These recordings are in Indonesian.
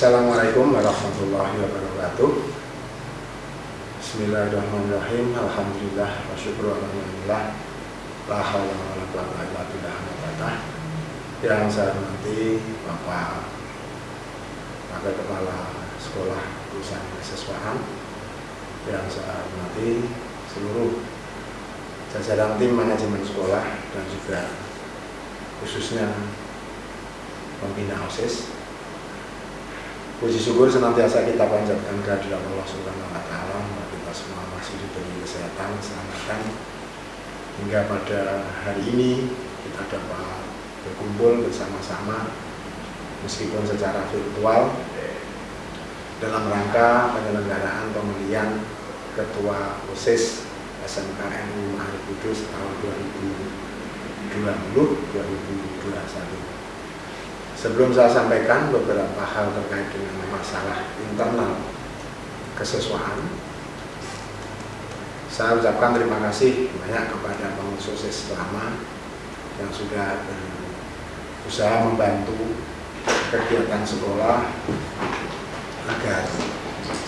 Assalamualaikum warahmatullahi wabarakatuh. Bismillahirrahmanirrahim. Alhamdulillah wa syukur alhamdulillah. La hawla wa la quwata illa Yang saya hormati Bapak Wakil Kepala Sekolah Perusahaan Keseswaan. Yang saya hormati seluruh jajaran tim manajemen sekolah dan juga khususnya pembina OSIS Puji syukur senantiasa kita panjatkan kehadiran Allah Subhanahu wa taala bahwa kita semua masih diberi kesehatan, keselamatan hingga pada hari ini kita dapat berkumpul bersama-sama meskipun secara virtual dalam rangka penyelenggaraan pemilihan Ketua OSIS SMKNU Maharif Kudus tahun 2020-2021. Sebelum saya sampaikan beberapa hal terkait dengan masalah internal kesesuaian, saya ucapkan terima kasih banyak kepada OSIS selama yang sudah berusaha membantu kegiatan sekolah agar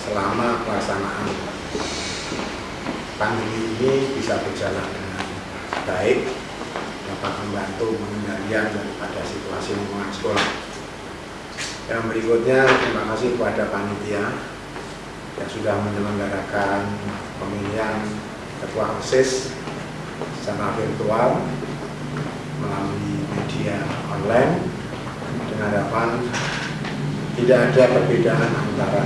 selama pelaksanaan pandemi ini bisa berjalan dengan baik dapat membantu pengendalian daripada situasi lingkungan sekolah. Yang berikutnya terima kasih kepada panitia yang sudah menyelenggarakan pemilihan ketua OSIS secara virtual melalui media online dengan harapan tidak ada perbedaan antara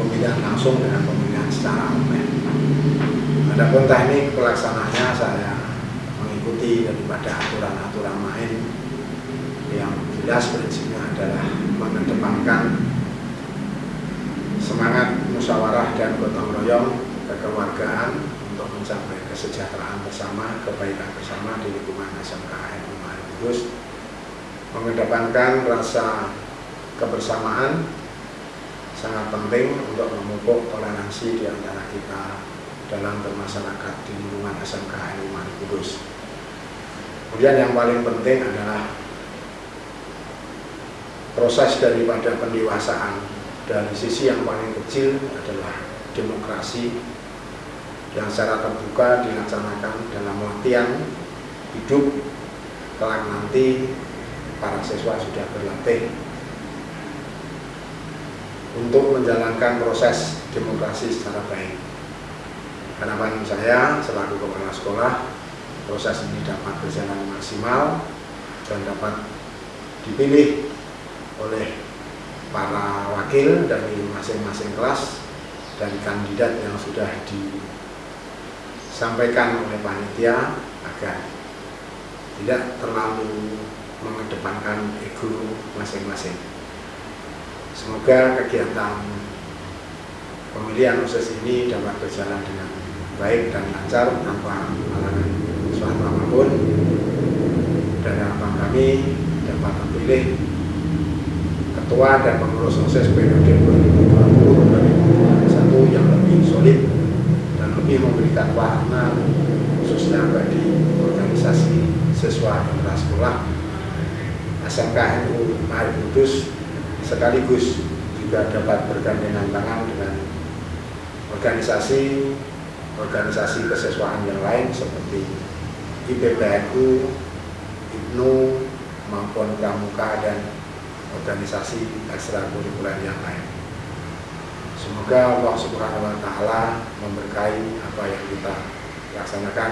pemilihan langsung dengan pemilihan secara online. Adapun teknik pelaksanaannya saya mengikuti daripada aturan-aturan main yang jelas prinsipnya adalah mengedepankan semangat musyawarah dan gotong royong kekeluargaan untuk mencapai kesejahteraan bersama, kebaikan bersama di lingkungan SMKN Umar Kudus mengedepankan rasa kebersamaan sangat penting untuk memupuk toleransi di antara kita dalam bermasyarakat di lingkungan SMKN Umar Kudus. Kemudian yang paling penting adalah proses daripada pendewasaan dari sisi yang paling kecil adalah demokrasi yang secara terbuka dilaksanakan dalam latihan hidup kelak nanti para siswa sudah berlatih untuk menjalankan proses demokrasi secara baik. Harapan saya selaku kepala sekolah proses ini dapat berjalan maksimal dan dapat dipilih oleh para wakil dari masing-masing kelas dan kandidat yang sudah disampaikan oleh panitia agar tidak terlalu mengedepankan ego masing-masing. Semoga kegiatan pemilihan khusus ini dapat berjalan dengan baik dan lancar tanpa halangan suatu apa pun dan harapan kami dapat memilih ketua dan pengurus OSIS periode 2020-2021 yang lebih solid dan lebih memberikan warna khususnya bagi organisasi siswa sekolah. SMK NU Maharif Kudus sekaligus juga dapat bergandengan tangan dengan organisasi organisasi keseswaan yang lain seperti IPBNU, IBNU, maupun Pramuka dan organisasi ekstrakurikuler yang lain. Semoga Allah Subhanahu wa taala memberkahi apa yang kita laksanakan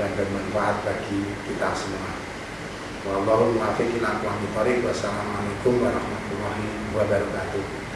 dan bermanfaat bagi kita semua. Muwaffiq ila Wassalamualaikum warahmatullahi wabarakatuh.